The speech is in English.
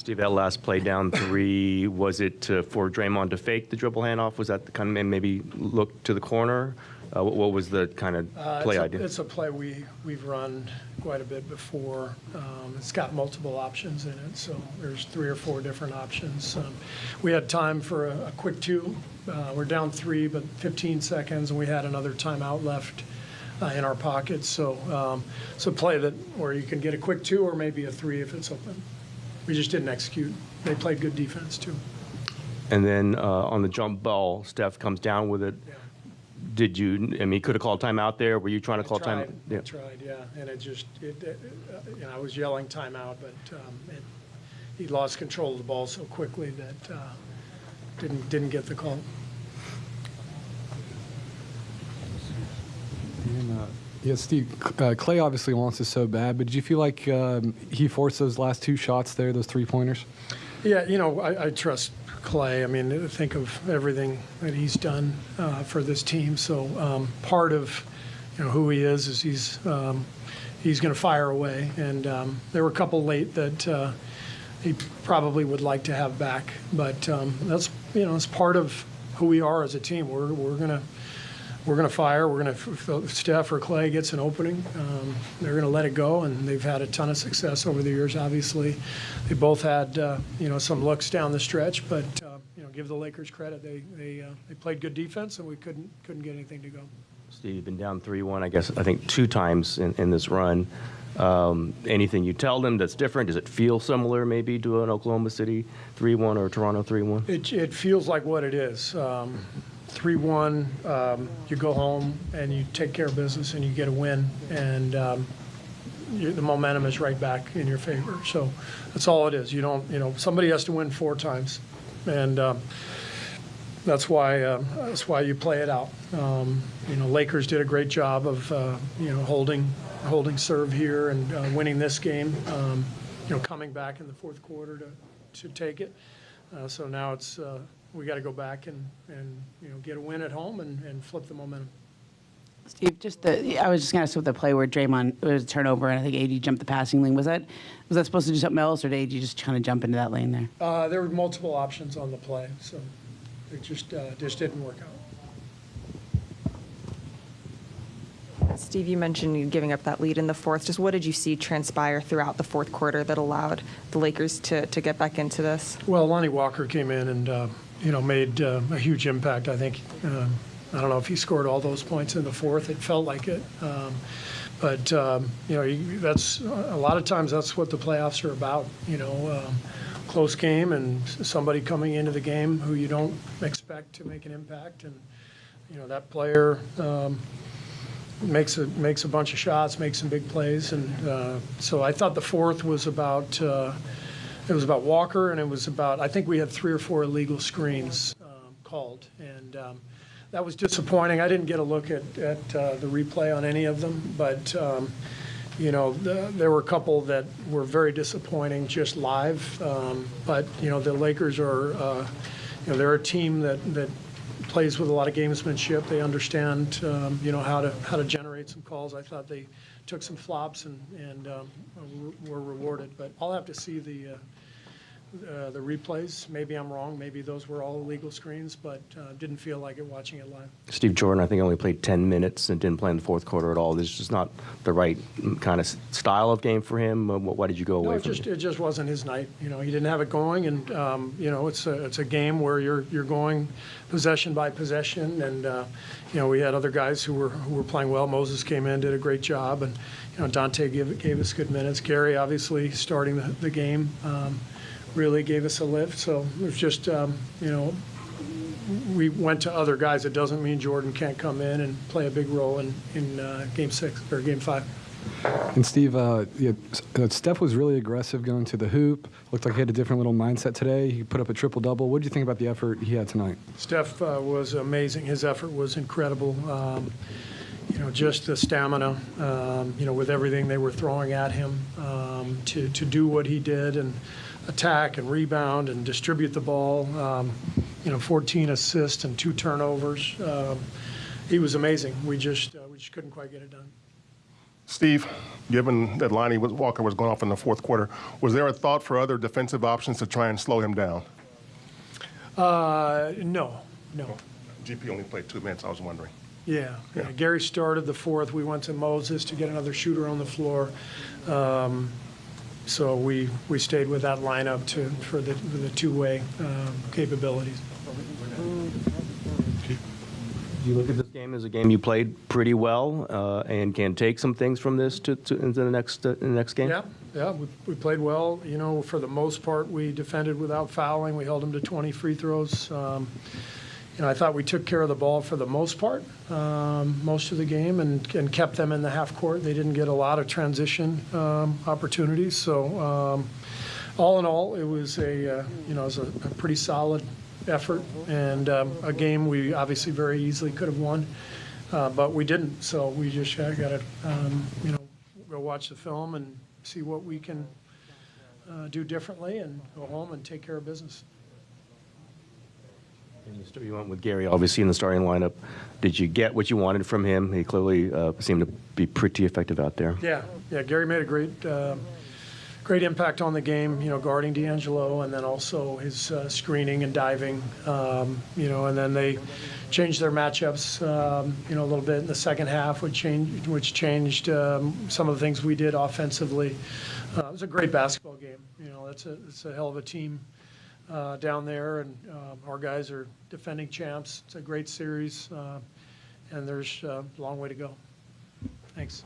Steve, that last play down three, was it to- for Draymond to fake the dribble handoff? Was that the kind of maybe look to the corner? Uh, What what was the kind of Uh, play it's a- idea? It's a play we, we've run quite a bit before. Um, It's got multiple options in it, so there's three or four different options. Um, We had time for a, a quick two. Uh, We're down three, but 15 seconds, and we had another timeout left uh, in our pockets. So um, it's a play that, where you can get a quick two or maybe a three if it's open. We just didn't execute. They played good defense, too. And then uh, on the jump ball, Steph comes down with it. Yeah. Did you, I mean, could have called timeout there. Were you trying to I call tried, time? I Yeah. tried, yeah, and it just, it, it, uh, you know, I was yelling timeout, but um, it- he lost control of the ball so quickly that uh, didn't, didn't get the call. And, uh, yeah, Steve, uh, Clay obviously wants it so bad, but did you feel like um, he forced those last two shots there, those three pointers? Yeah, you know, I, I trust Clay. I mean, think of everything that he's done uh, for this team. So um, part of, you know, who he is is he's um, he's going to fire away. And um, there were a couple late that uh, he probably would like to have back, but um, that's you know, it's part of who we are as a team. We're we're going to we're going to fire. We're going to, if Steph or Clay gets an opening, um, they're going to let it go, and they've had a ton of success over the years. Obviously, they both had uh, you know some looks down the stretch, but uh, you know give the Lakers credit. They they uh, they played good defense, and we couldn't couldn't get anything to go. Steve, you've been down 3-1, I guess, I think two times in, in this run. Um, anything you tell them that's different? Does it feel similar maybe to an Oklahoma City 3-1 or Toronto 3-1? It, it feels like what it is. Um, 3 1, um, you go home and you take care of business and you get a win, and um, you, the momentum is right back in your favor. So that's all it is. You don't, you know, somebody has to win four times, and um, that's why uh, that's why you play it out. Um, you know, Lakers did a great job of uh, you know holding holding serve here and uh, winning this game. Um, you know, coming back in the fourth quarter to to take it. Uh, so now it's uh, we got to go back and and you know get a win at home and, and flip the momentum. Steve, just the, I was just going to ask with the play where Draymond, it was a turnover, and I think AD jumped the passing lane. Was that, was that supposed to do something else, or did AD just kind of jump into that lane there? Uh, there were multiple options on the play, so it just uh, just didn't work out. Steve, you mentioned you giving up that lead in the fourth. Just what did you see transpire throughout the fourth quarter that allowed the Lakers to, to get back into this? Well, Lonnie Walker came in and, uh, you know, made uh, a huge impact. I think, um, I don't know if he scored all those points in the fourth. It felt like it. Um, But, um, you know, that's, a lot of times that's what the playoffs are about, you know, um, close game and somebody coming into the game who you don't expect to make an impact. And, you know, that player um, makes a, makes a bunch of shots, makes some big plays. And uh, so I thought the fourth was about, uh, it was about Walker, and it was about, I think we had three or four illegal screens um, called, and um, that was disappointing. I didn't get a look at, at uh, the replay on any of them, but, um, you know, the- there were a couple that were very disappointing just live. Um, But, you know, the Lakers are, uh, you know, they're a team that, that plays with a lot of gamesmanship. They understand, um, you know, how to, how to generate some calls. I thought they took some flops and, and um, were rewarded. But I'll have to see the, uh, uh, the replays. Maybe I'm wrong. Maybe those were all illegal screens, but uh, didn't feel like it watching it live. Steve Jordan, I think, only played 10 minutes and didn't play in the fourth quarter at all. This is just not the right mm, kind of style of game for him. Uh, Why did you go No, away it from just, it? it just wasn't his night. You know, he didn't have it going, and, um, you know, it's a, it's a game where you're, you're going possession by possession, and, uh, you know, we had other guys who were, who were playing well. Moses came in, did a great job, and, you know, Donte gave, gave us good minutes. Gary, obviously, starting the, the game, um, really gave us a lift, so it was just, um, you know, we went to other guys. It doesn't mean Jordan can't come in and play a big role in, in uh, game six, or game five. And Steve, uh, yeah, uh, Steph was really aggressive going to the hoop. Looked like he had a different little mindset today. He put up a triple double. What did you think about the effort he had tonight? Steph uh, was amazing. His effort was incredible. Um, you know, just the stamina, um, you know, with everything they were throwing at him um, to, to do what he did and attack and rebound and distribute the ball. Um, you know, 14 assists and two turnovers. Um, he was amazing. We just, uh, we just couldn't quite get it done. Steve, given that Lonnie was- Walker was going off in the fourth quarter, was there a thought for other defensive options to try and slow him down? Uh, no, no. GP only played two minutes, I was wondering. Yeah, yeah. Gary started the fourth. We went to Moses to get another shooter on the floor. Um, So we, we stayed with that lineup to, for the, for the two-way um, capabilities. Do you look at this game as a game you played pretty well uh, and can take some things from this to, to into the next uh, the next game? Yeah, yeah, we, we played well. You know, for the most part, we defended without fouling. We held them to 20 free throws. Um, you know, I thought we took care of the ball for the most part, um, most of the game, and, and kept them in the half court. They didn't get a lot of transition um, opportunities. So, um, all in all, it was a uh, you know it was a, a pretty solid effort and um, a game we obviously very easily could have won, uh, but we didn't. So we just got to um, you know go watch the film and see what we can uh, do differently, and go home and take care of business. You went with Gary, obviously, in the starting lineup. Did you get what you wanted from him? He clearly uh, seemed to be pretty effective out there. Yeah, yeah. Gary made a great, uh, great impact on the game. You know, guarding D'Angelo, and then also his uh, screening and diving. Um, you know, and then they changed their matchups. Um, you know, a little bit in the second half, which changed, which changed um, some of the things we did offensively. Uh, it was a great basketball game. You know, that's a, it's a hell of a team. Uh, down there, and um, our guys are defending champs. It's a great series, uh, and there's uh, a long way to go. Thanks.